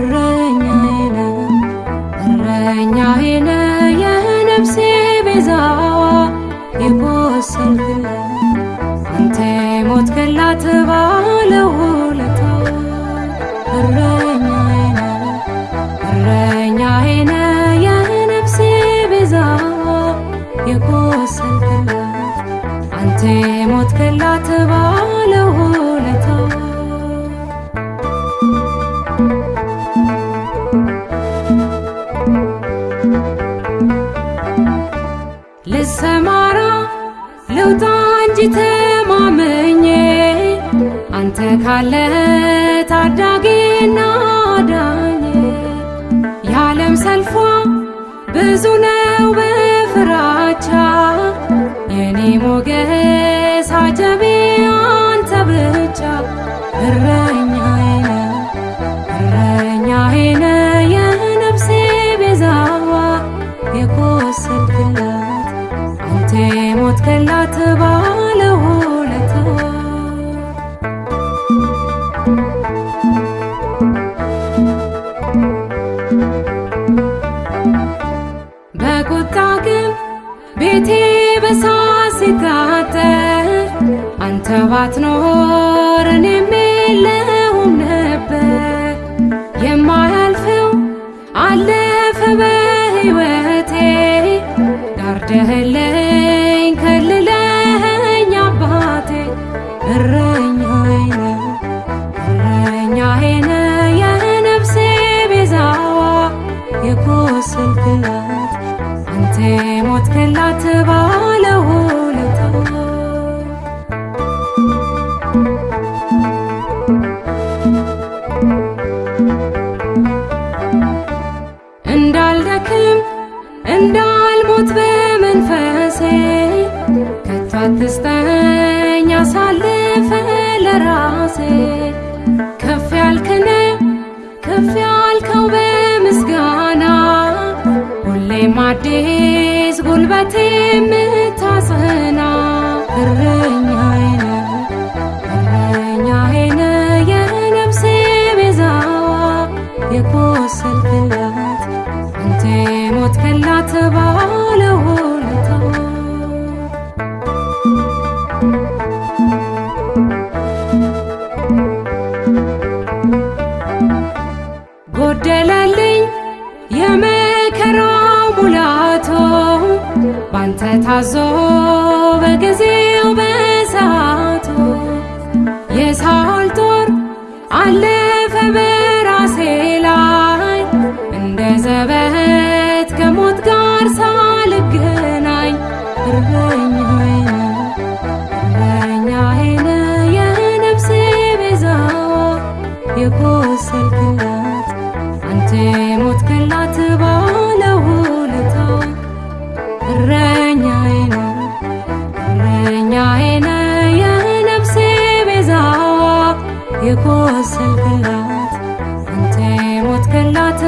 እረኛዬ ነህ እረኛዬ ነህ። የነፍሴ ቤዛዋ የቆሰልክ ልሰማራ ልውጣ እንጂ ተማመኜ። አንተ ካለ ታዳጊና ዳኜ የዓለም ሰልፏ ብዙ ነው በፍራቻ። የኔ ሞገስ አጀቤ አንተ ብቻ። እረኛዬ እንዳልደክም እንዳልሞት በመንፈሴ ከቶ አትስጠኝ አሳልፈ ለራሴ። ከፍ ያልክነ ከፍ ያልከው በምስጋና ሁሌም አዲስ ጉልበቴ የምታጸና አለፈ በራሴ ላይ እንደ ዘበት وسلكላት انت موت كلات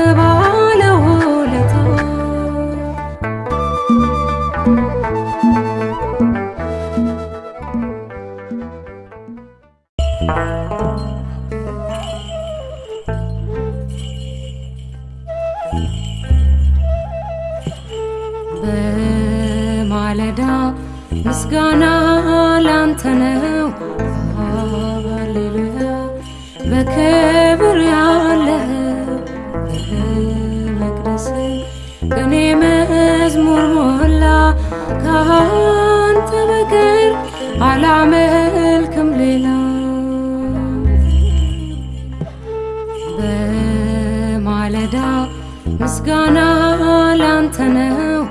በክብር ያለህ መቅደስ ቅኔ መዝሙር ሞላ ከአንተ በቀር አላመልክም ሌላ። በማለዳ ምስጋና ላንተ ነው፣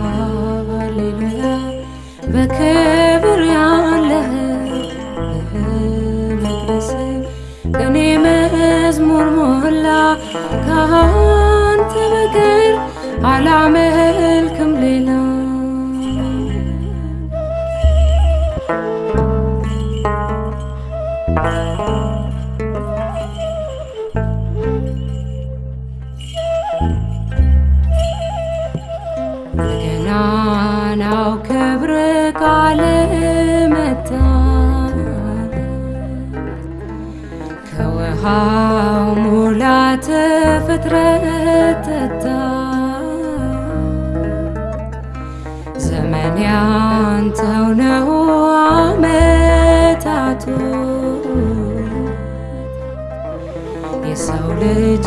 ሃሌሉያ። በክብር ሞላ ከአንተ በቀር አላመልክም ሌላ ከውሃው ሙላት ፍጥረት ጠጣ። ዘመን ያንተው ነው አመታቱ። የሰው ልጅ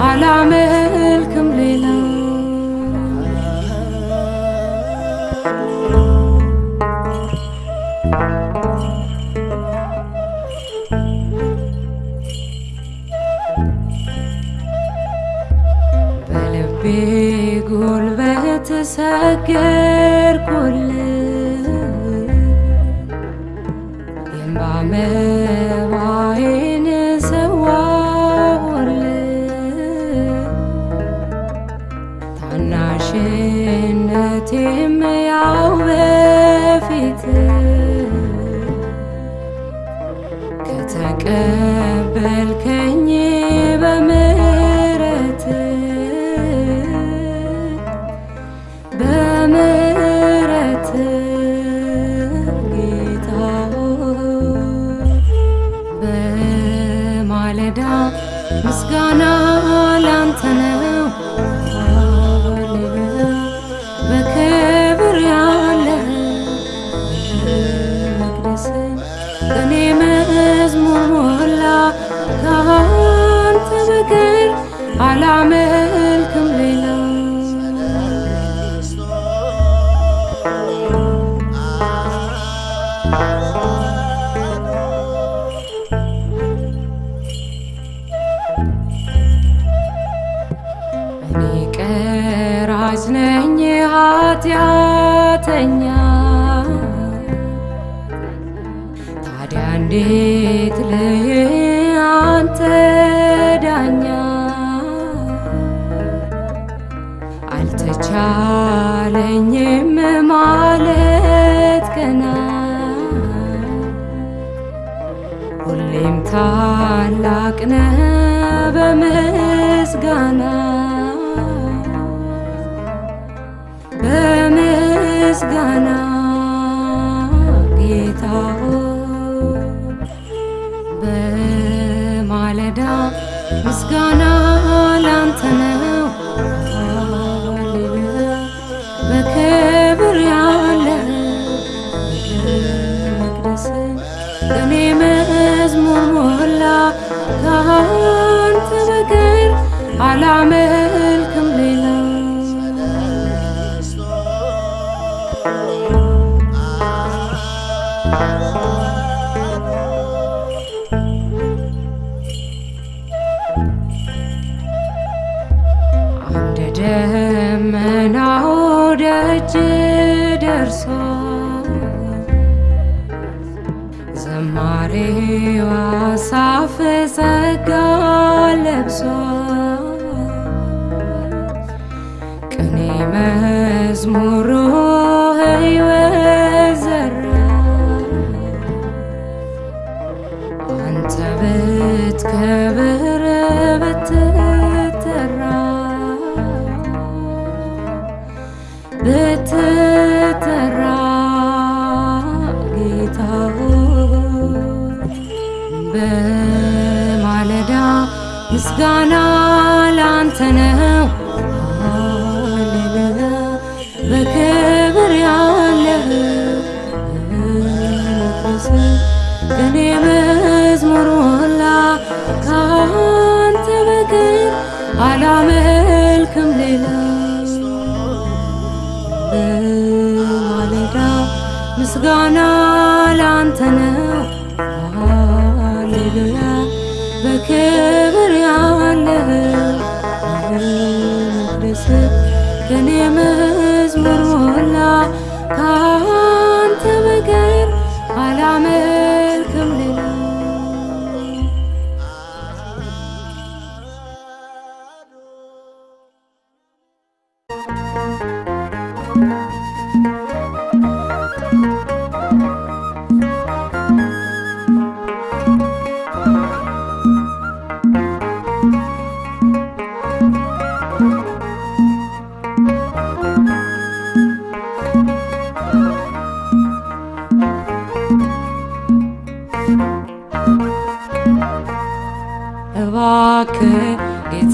አላመልክም ሌላ። በልቤ ጉልበት ሰገርኩል የእምባ እንዴት ልይ አንተ ዳኛ? አልተቻለኝም ማለት ገና። ሁሌም ታላቅ ነህ በምስጋና። በምስጋና ምስጋና ላንተ ነው። በክብር ያለ መቅደስ እኔ መዝሙር ሞላ። ከአንተ በቀር አላመልክም ሌላ። አንድ ደመናው ደጅ ደርሷል። ዘማሪው አሳፍ ጸጋ ለብሷል። ቅኔ መዝሙሩ ሕይወት ዘራ አንተ ብትከብር ምስጋና ላንተ ነው። ሃሌሉያ በክብር ያለህ መቅደስ እኔ መዝሙር ሞላ ከአንተ በቀር አላመልክም ሌላ በማለዳ ምስጋና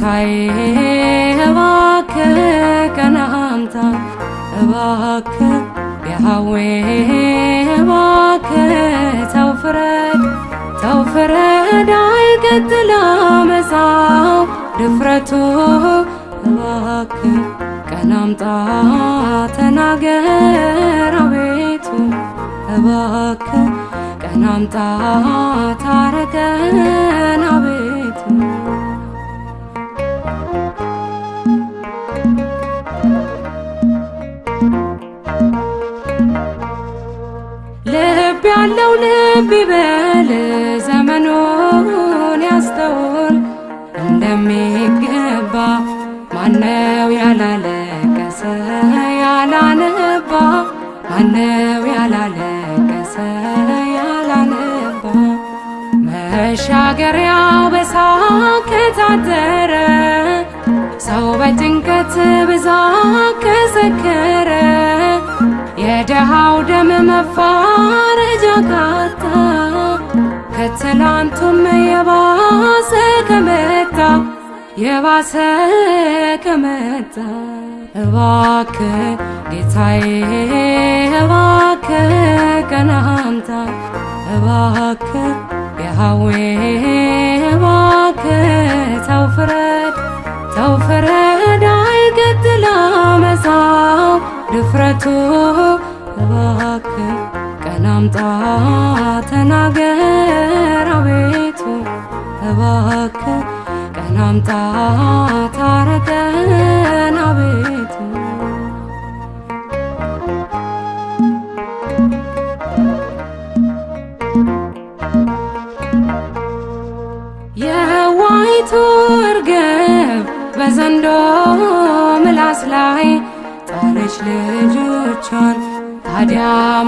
ጌታዬ እባክህ ቀና አምጣ እባክህ ያህዌ እባክህ ተው ፍረድ አይቀጥል አመፃው ድፍረቱ እባክህ ቀና አምጣ ተናገር አቤቱ እባክህ ቀና ታረቀን አቤቱ ያለው ልብ ይበል ዘመኑን ያስተውል። እንደሚገባ ማነው ያላለቀሰ? ያላነባ ማነው ያላለቀሰ? ያላነባ መሻገሪያው በሳቅ ከታጠረ ሰው በጭንቀት ብዛት ከሰከረ የደሃው ደም መፋረጃ ካጣ ከትላንቱም የባሰ ከመጣ የባሰ ከመጣ። እባክህ ጌታዬ እባክህ ቀና አምጣ እባክህ ያህዌ እባክህ ተው ፍረድ ተው ፍረድ አይቀጥል አመፃው ድፍረቱ እባክህ ቀና አምጣ ተናገር አቤቱ እባክህ ቀና አምጣ ታረቀን አቤቱ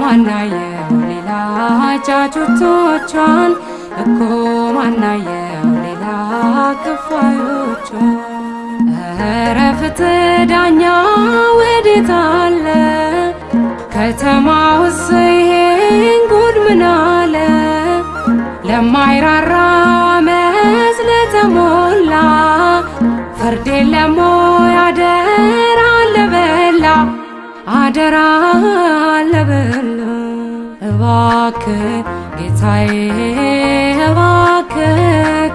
ማናየው ሌላ ጫጩቶቿን እኮ ማናየው ሌላ ክፋዮቿን። ኧረ ፍትህ ዳኛ ወዴት አለ? ከተማ ውስጥ ይሄን ጉድ ምን አለ? ለማይራራ አመፅ ለተሞላ ወይ አደራ ለበላ አደራ ለበላ እባክህ ጌታዬ እባክህ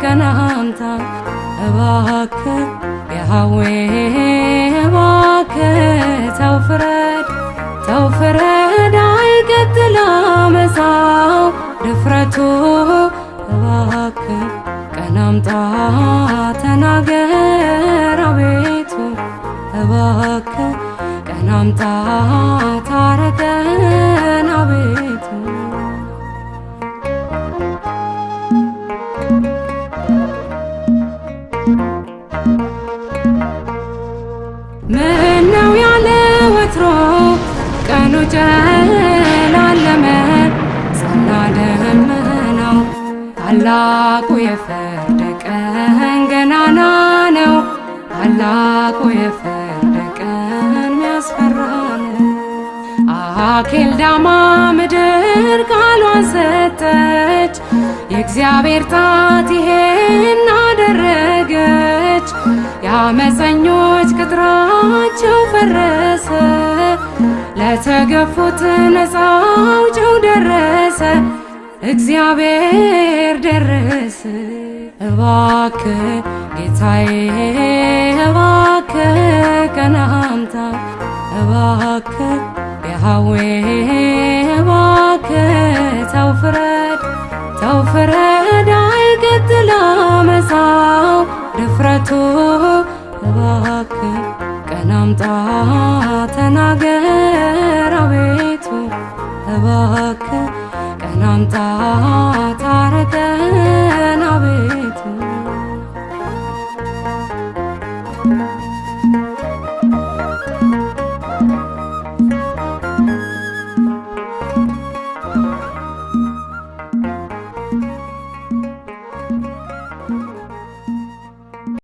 ቀና አምጣ እባክህ ያህዌ እባክህ ተው ፍረድ አይቀጥል አመፃው ድፍረቱ እባክህ ቀና አምጣ ተናገር አምጣ ታረቀን አቤቱ ምነው ያለ ወትሮ ቀኑ ጨላለመ? ጸና ደመናው ታላቁ የፍርድ አኬልዳማ ምድር ቃሏን ሰጠች። የእግዚአብሔር ጣት ይሄን አደረገች። የአመፀኞች ቅጥራቸው ፈረሰ። ለተገፉት ነፃ አውጪው ደረሰ። እግዚአብሔር ደረሰ። እባክህ ጌታዬ እባክህ ቀና አምጣ ያህዌ እባክህ ተው ፍረድ ተው ፍረድ አይቀጥል አመፃው ድፍረቱ እባክህ አምጣ